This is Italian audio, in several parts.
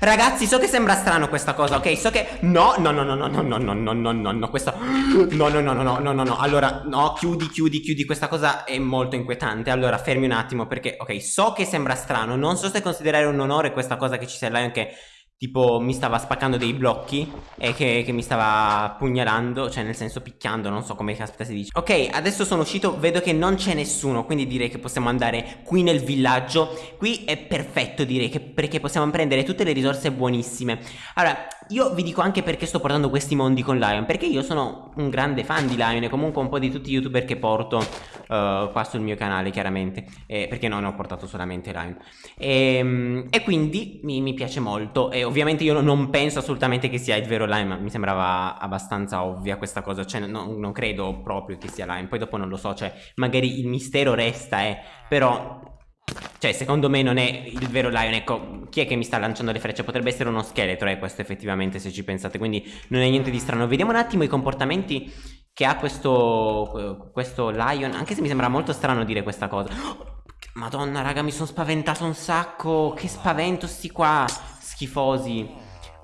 Ragazzi, so che sembra strano questa cosa, ok? So che... No, no, no, no, no, no, no, no, no, no, no, no. No, no, no, no, no, no, no, no, allora, no, chiudi, chiudi, chiudi, questa cosa è molto inquietante Allora, fermi un attimo perché, ok, so che sembra strano Non so se considerare un onore questa cosa che ci sia Lion che tipo mi stava spaccando dei blocchi e che, che, mi stava pugnalando, cioè nel senso picchiando, non so come caspita si dice. Ok, adesso sono uscito, vedo che non c'è nessuno, quindi direi che possiamo andare qui nel villaggio. Qui è perfetto direi, che, perché possiamo prendere tutte le risorse buonissime. Allora, io vi dico anche perché sto portando questi mondi con Lion, perché io sono un grande fan di Lion e comunque un po' di tutti i youtuber che porto uh, qua sul mio canale chiaramente, eh, perché non ho portato solamente Lion. E, ehm, e quindi mi, mi, piace molto. E ovviamente io non penso assolutamente che sia il vero Lion, ma mi sembrava abbastanza ovvia questa cosa, cioè no, non credo proprio che sia Lion, poi dopo non lo so, cioè magari il mistero resta, eh, però cioè, secondo me non è il vero Lion, ecco, chi è che mi sta lanciando le frecce? Potrebbe essere uno scheletro, eh, questo effettivamente, se ci pensate, quindi non è niente di strano. Vediamo un attimo i comportamenti che ha questo, questo Lion, anche se mi sembra molto strano dire questa cosa. Madonna, raga, mi sono spaventato un sacco, che spavento sti qua, schifosi.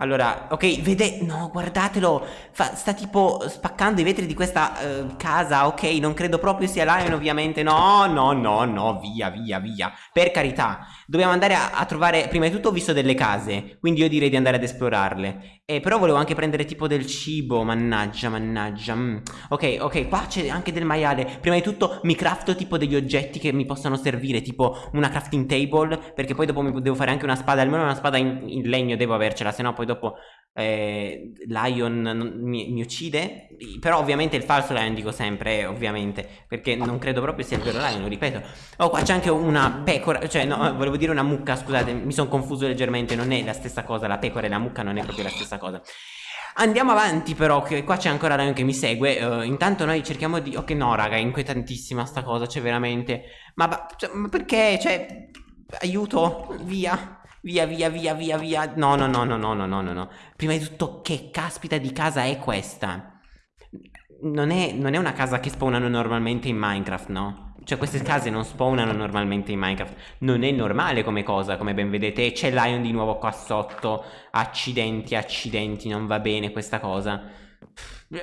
Allora, ok, vede... No, guardatelo. Fa, sta tipo spaccando i vetri di questa uh, casa. Ok, non credo proprio sia Lion, ovviamente. No, no, no, no. Via, via, via. Per carità. Dobbiamo andare a, a trovare... Prima di tutto ho visto delle case. Quindi io direi di andare ad esplorarle. Eh, però volevo anche prendere tipo del cibo. Mannaggia, mannaggia. Mm. Ok, ok. Qua c'è anche del maiale. Prima di tutto mi crafto tipo degli oggetti che mi possano servire. Tipo una crafting table. Perché poi dopo mi devo fare anche una spada. Almeno una spada in, in legno devo avercela. Se no poi dopo eh, Lion mi, mi, uccide però ovviamente il falso Lion dico sempre ovviamente perché non credo proprio sia il vero Lion lo ripeto oh qua c'è anche una pecora cioè no volevo dire una mucca scusate mi sono confuso leggermente non è la stessa cosa la pecora e la mucca non è proprio la stessa cosa Andiamo avanti però, che qua c'è ancora Lion che mi segue uh, Intanto noi cerchiamo di... Ok no raga, è inquietantissima sta cosa, cioè veramente Ma, cioè, ma perché? Cioè, aiuto, via Via, via, via, via, via. No, no, no, no, no, no, no, no. Prima di tutto, che caspita di casa è questa? Non è, non è una casa che spawnano normalmente in Minecraft, no? Cioè queste case non spawnano normalmente in Minecraft Non è normale come cosa, come ben vedete C'è Lion di nuovo qua sotto Accidenti, accidenti, non va bene questa cosa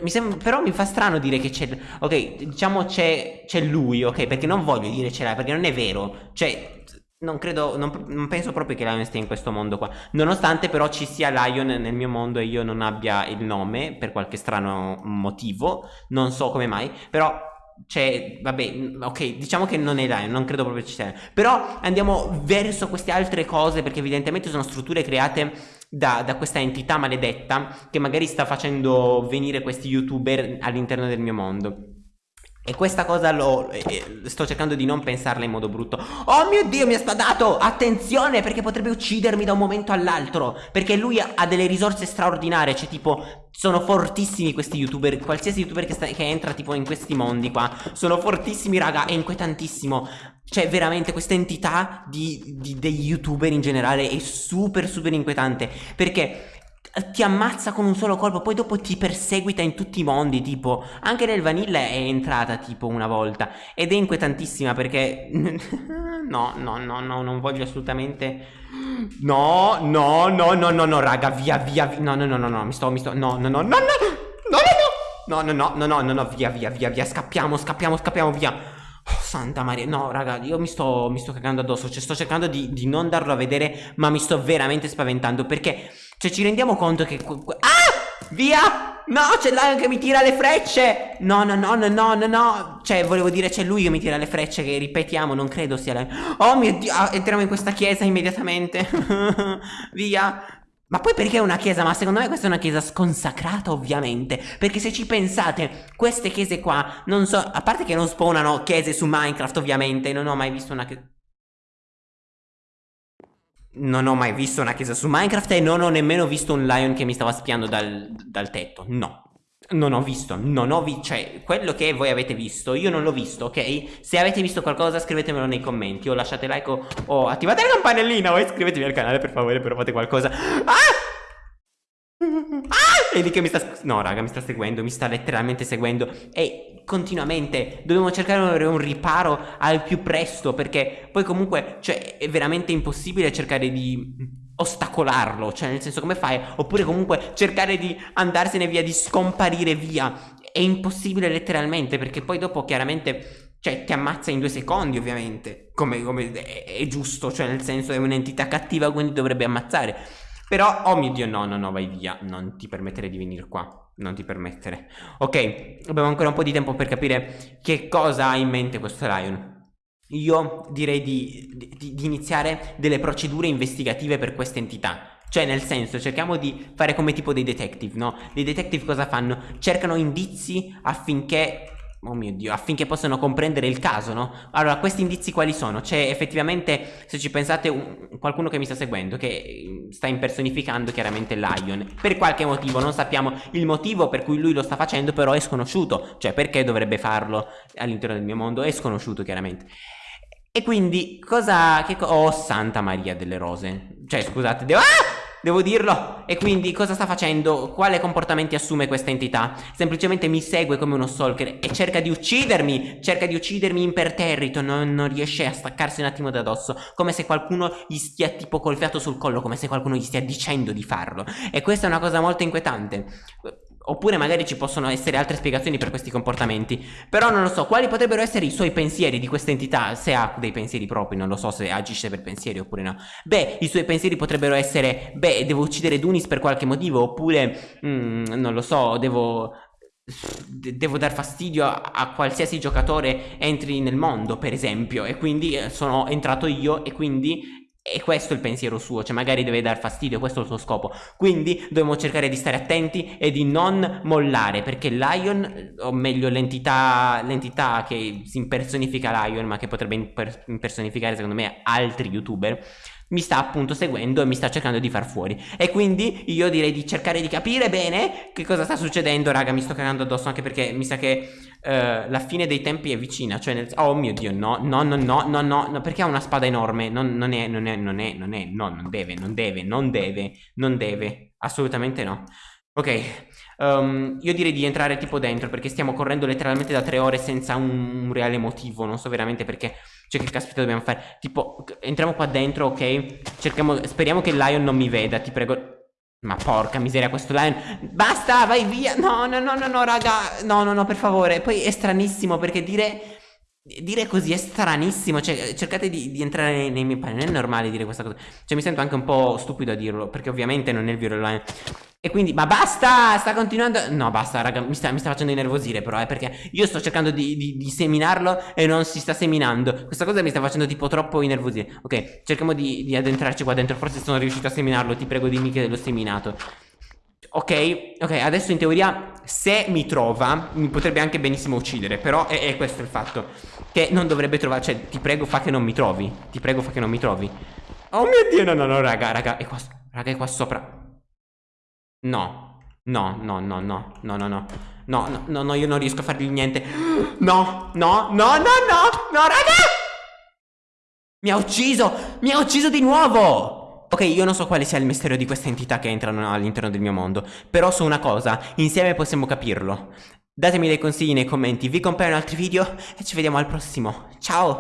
mi sembra, però mi fa strano dire che c'è Ok, diciamo c'è lui, ok? Perché non voglio dire c'è Lion, perché non è vero Cioè, non credo, non, non, penso proprio che Lion stia in questo mondo qua. Nonostante però ci sia Lion nel mio mondo e io non abbia il nome Per qualche strano motivo Non so come mai Però c'è, vabbè, ok, diciamo che non è Lion, non credo proprio ci sia. Però andiamo verso queste altre cose Perché evidentemente sono strutture create da, da questa entità maledetta Che magari sta facendo venire questi youtuber all'interno del mio mondo e questa cosa lo eh, sto cercando di non pensarla in modo brutto. Oh mio dio mi ha spadato! Attenzione perché potrebbe uccidermi da un momento all'altro. Perché lui ha, delle risorse straordinarie Cioè tipo sono fortissimi questi youtuber Qualsiasi youtuber che, sta, che entra tipo in questi mondi qua Sono fortissimi raga È inquietantissimo. Cioè veramente questa entità di, di, degli youtuber in generale È super super inquietante. Perché ti ammazza con un solo colpo, poi dopo ti perseguita in tutti i mondi, tipo, anche nel vanilla è entrata tipo una volta ed è inquietantissima perché no, no, no, no, non voglio assolutamente No, no, no, no, no, no, raga, via, via, via. No, no, no, no, no, mi sto, mi sto No, no, no, no, no. No, no, no. No, no, no, no, no, no, no, via, via, via, via, scappiamo, scappiamo, scappiamo, via. Oh, santa Maria, no raga, io mi sto, mi sto cagando addosso, cioè sto cercando di, di non darlo a vedere, ma mi sto veramente spaventando perché cioè ci rendiamo conto che... Ah! Via! No, c'è Lion che mi tira le frecce! No, no, no, no, no, no, no. Cioè, volevo dire, c'è lui che mi tira le frecce, che ripetiamo, non credo sia Lion. Oh mio Dio, ah, entriamo in questa chiesa immediatamente. Via. Ma poi perché è una chiesa? Ma secondo me questa è una chiesa sconsacrata ovviamente Perché se ci pensate, queste chiese qua non so A parte che non spawnano chiese su Minecraft ovviamente Non ho mai visto una chiesa non ho mai visto una chiesa su Minecraft e non ho nemmeno visto un lion che mi stava spiando dal, dal tetto. No. Non ho visto, non ho visto, cioè, quello che voi avete visto, io non l'ho visto, ok? Se avete visto qualcosa scrivetemelo nei commenti o lasciate like o, o attivate la campanellina o iscrivetevi al canale per favore, però fate qualcosa. Ah! Ah! Vedi che mi sta... No, raga, mi sta seguendo, mi sta letteralmente seguendo E continuamente dobbiamo cercare un riparo al più presto Perché poi comunque, cioè, è veramente impossibile cercare di ostacolarlo, cioè nel senso come fai? Oppure comunque cercare di andarsene via, di scomparire via. È impossibile letteralmente perché poi dopo chiaramente cioè ti ammazza in due secondi ovviamente, come, come è, è, giusto, cioè nel senso è un'entità cattiva quindi dovrebbe ammazzare. Però, oh mio Dio, no, no, no, vai via, non ti permettere di venire qua, non ti permettere. Ok, abbiamo ancora un po' di tempo per capire che cosa ha in mente questo Lion. Io direi di, di, di iniziare delle procedure investigative per questa entità. Cioè nel senso cerchiamo di fare come tipo dei detective, no? Dei detective cosa fanno? Cercano indizi affinché Oh mio Dio, affinché possano comprendere il caso, no? Allora, questi indizi quali sono? C'è effettivamente, se ci pensate, un, qualcuno che mi sta seguendo, che mm, sta impersonificando chiaramente Lion. Per qualche motivo, non sappiamo il motivo per cui lui lo sta facendo, però è sconosciuto. Cioè, perché dovrebbe farlo all'interno del mio mondo? È sconosciuto, chiaramente. E quindi, cosa... Che co oh, Santa Maria delle Rose. Cioè, scusate, devo... Ah! Devo dirlo. E quindi cosa sta facendo? Quale comportamenti assume questa entità? Semplicemente mi segue come uno stalker e cerca di uccidermi. Cerca di uccidermi imperterrito. Non, non riesce a staccarsi un attimo da dosso. Come se qualcuno gli stia tipo col fiato sul collo. Come se qualcuno gli stia dicendo di farlo. E questa è una cosa molto inquietante. Oppure magari ci possono essere altre spiegazioni per questi comportamenti. Però non lo so, quali potrebbero essere i suoi pensieri di questa entità? Se ha dei pensieri propri, non lo so se agisce per pensieri oppure no. Beh, i suoi pensieri potrebbero essere, beh, devo uccidere Dunis per qualche motivo, oppure, mm, non lo so, devo... Devo dar fastidio a, a, qualsiasi giocatore entri nel mondo, per esempio, e quindi eh, sono entrato io e quindi e questo è il pensiero suo, cioè magari deve dar fastidio, questo è il suo scopo. Quindi dobbiamo cercare di stare attenti e di non mollare, perché Lion, o meglio l'entità, l'entità che si impersonifica Lion, ma che potrebbe impersonificare secondo me altri youtuber, mi sta appunto seguendo e mi sta cercando di far fuori. E quindi io direi di cercare di capire bene che cosa sta succedendo raga mi sto cagando addosso anche perché mi sa che uh, la fine dei tempi è vicina cioè nel... oh mio dio no no no no no no, perché ha una spada enorme? Non, non, è non è non è non è no non deve non deve non deve non deve assolutamente no. Ok um, io direi di entrare tipo dentro perché stiamo correndo letteralmente da tre ore senza un, un reale motivo non so veramente perché cioè che caspita dobbiamo fare? Tipo, entriamo qua dentro, ok? Cerchiamo, speriamo che il lion non mi veda, ti prego. Ma porca miseria questo lion Basta vai via No no no no no raga No no no per favore Poi è stranissimo perché dire Dire così è stranissimo Cioè cercate di, di entrare nei, nei miei panni Non è normale dire questa cosa. Cioè mi sento anche un po' stupido a dirlo Perché ovviamente non è il vero lion e quindi, ma basta, sta continuando. No basta raga, mi sta, mi sta facendo innervosire però eh, Perché io sto cercando di, di, di, seminarlo e non si sta seminando. Questa cosa mi sta facendo tipo troppo innervosire. Ok, cerchiamo di, di addentrarci qua dentro Forse sono riuscito a seminarlo, ti prego dimmi che l'ho seminato Ok, ok, adesso in teoria se mi trova mi potrebbe anche benissimo uccidere Però è, è questo il fatto Che non dovrebbe trovare, cioè ti prego fa che non mi trovi Ti prego fa che non mi trovi Oh mio dio, no no no raga, raga, è qua, raga è qua sopra No, no, no, no, no, no, no, no. No, no, no, io non riesco a fargli niente. No, no, no, no, no, no, raga! Mi ha ucciso! Mi ha ucciso di nuovo! Ok, io non so quale sia il mistero di queste entità che entrano all'interno del mio mondo, però so una cosa, insieme possiamo capirlo. Datemi dei consigli nei commenti, vi compaiono altri video e ci vediamo al prossimo. Ciao!